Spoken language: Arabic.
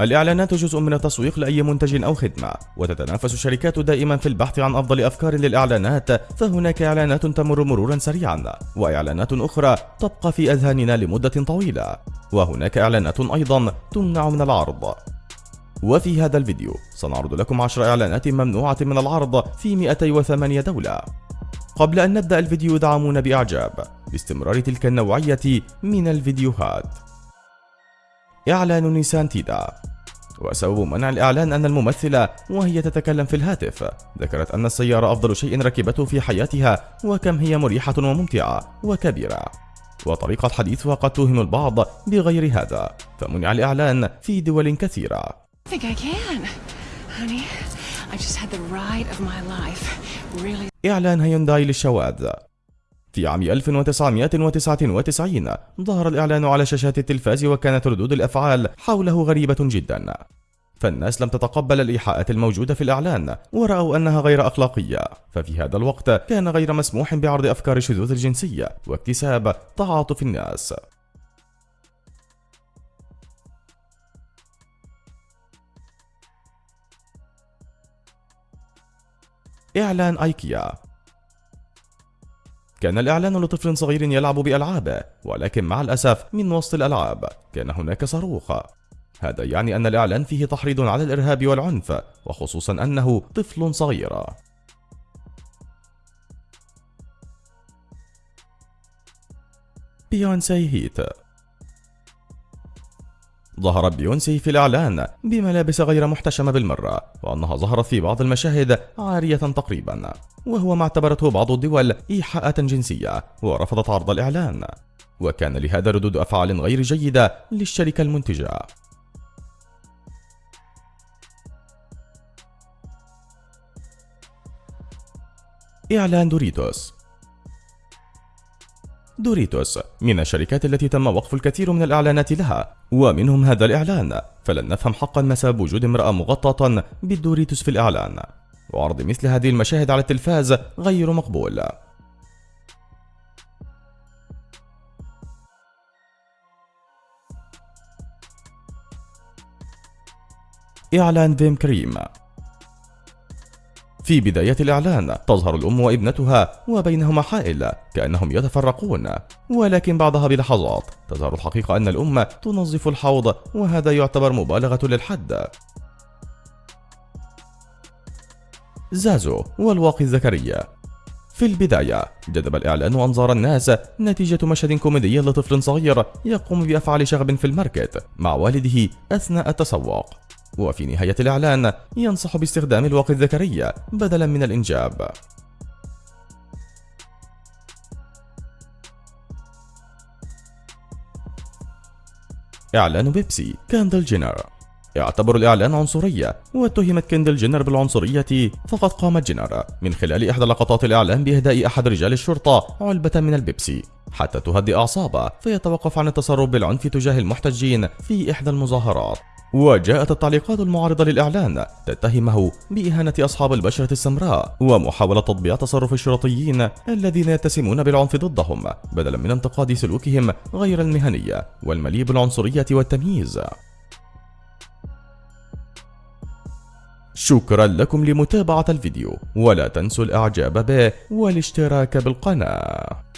الإعلانات جزء من التسويق لأي منتج أو خدمة وتتنافس الشركات دائما في البحث عن أفضل أفكار للإعلانات فهناك إعلانات تمر مرورا سريعا وإعلانات أخرى تبقى في أذهاننا لمدة طويلة وهناك إعلانات أيضا تمنع من العرض. وفي هذا الفيديو سنعرض لكم 10 إعلانات ممنوعة من العرض في 208 دولة. قبل أن نبدأ الفيديو دعمونا بإعجاب باستمرار تلك النوعية من الفيديوهات. إعلان نيسان تيدا. وسبب منع الإعلان أن الممثلة وهي تتكلم في الهاتف. ذكرت أن السيارة أفضل شيء ركبته في حياتها وكم هي مريحة وممتعة وكبيرة. وطريقة حديثها قد توهم البعض بغير هذا. فمنع الإعلان في دول كثيرة. إعلان هيونداي للشواذ. في عام 1999 ظهر الإعلان على شاشات التلفاز وكانت ردود الأفعال حوله غريبة جدا. فالناس لم تتقبل الإيحاءات الموجودة في الإعلان ورأوا أنها غير أخلاقية. ففي هذا الوقت كان غير مسموح بعرض أفكار الشذوذ الجنسية واكتساب تعاطف الناس. إعلان أيكيا. كان الإعلان لطفل صغير يلعب بألعابه ولكن مع الأسف من وسط الألعاب كان هناك صاروخ. هذا يعني أن الإعلان فيه تحريض على الإرهاب والعنف وخصوصا أنه طفل صغير. بيونسي هيت ظهرت بيونسي في الإعلان بملابس غير محتشمة بالمرة وأنها ظهرت في بعض المشاهد عارية تقريبا وهو ما اعتبرته بعض الدول إيحاءة جنسية ورفضت عرض الإعلان. وكان لهذا ردود أفعال غير جيدة للشركة المنتجة. إعلان دوريتوس. دوريتوس من الشركات التي تم وقف الكثير من الإعلانات لها ومنهم هذا الإعلان. فلن نفهم حقا ما سبب وجود امرأة مغطاة بالدوريتوس في الإعلان. وعرض مثل هذه المشاهد على التلفاز غير مقبول. إعلان فيم كريم. في بداية الإعلان تظهر الأم وابنتها وبينهما حائل كأنهم يتفرقون. ولكن بعدها بلحظات تظهر الحقيقة أن الأم تنظف الحوض وهذا يعتبر مبالغة للحد. زازو والواقي الذكري في البداية جذب الإعلان أنظار الناس نتيجة مشهد كوميدي لطفل صغير يقوم بأفعال شغب في ال market مع والده أثناء التسوق. وفي نهاية الإعلان ينصح باستخدام الواقي الذكري بدلا من الإنجاب. إعلان بيبسي كاندل جينر. يعتبر الإعلان عنصرية واتهمت كندل جينر بالعنصرية فقد قامت جينر. من خلال إحدى لقطات الإعلان بإهداء أحد رجال الشرطة علبة من البيبسي. حتى تهدئ أعصابه فيتوقف عن التصرف بالعنف تجاه المحتجين في إحدى المظاهرات. وجاءت التعليقات المعارضة للإعلان تتهمه بإهانة أصحاب البشرة السمراء ومحاولة تطبيع تصرف الشرطيين الذين يتسمون بالعنف ضدهم بدلا من انتقاد سلوكهم غير المهني والمليء بالعنصرية والتمييز. شكرا لكم لمتابعة الفيديو ولا تنسوا الإعجاب به والاشتراك بالقناة.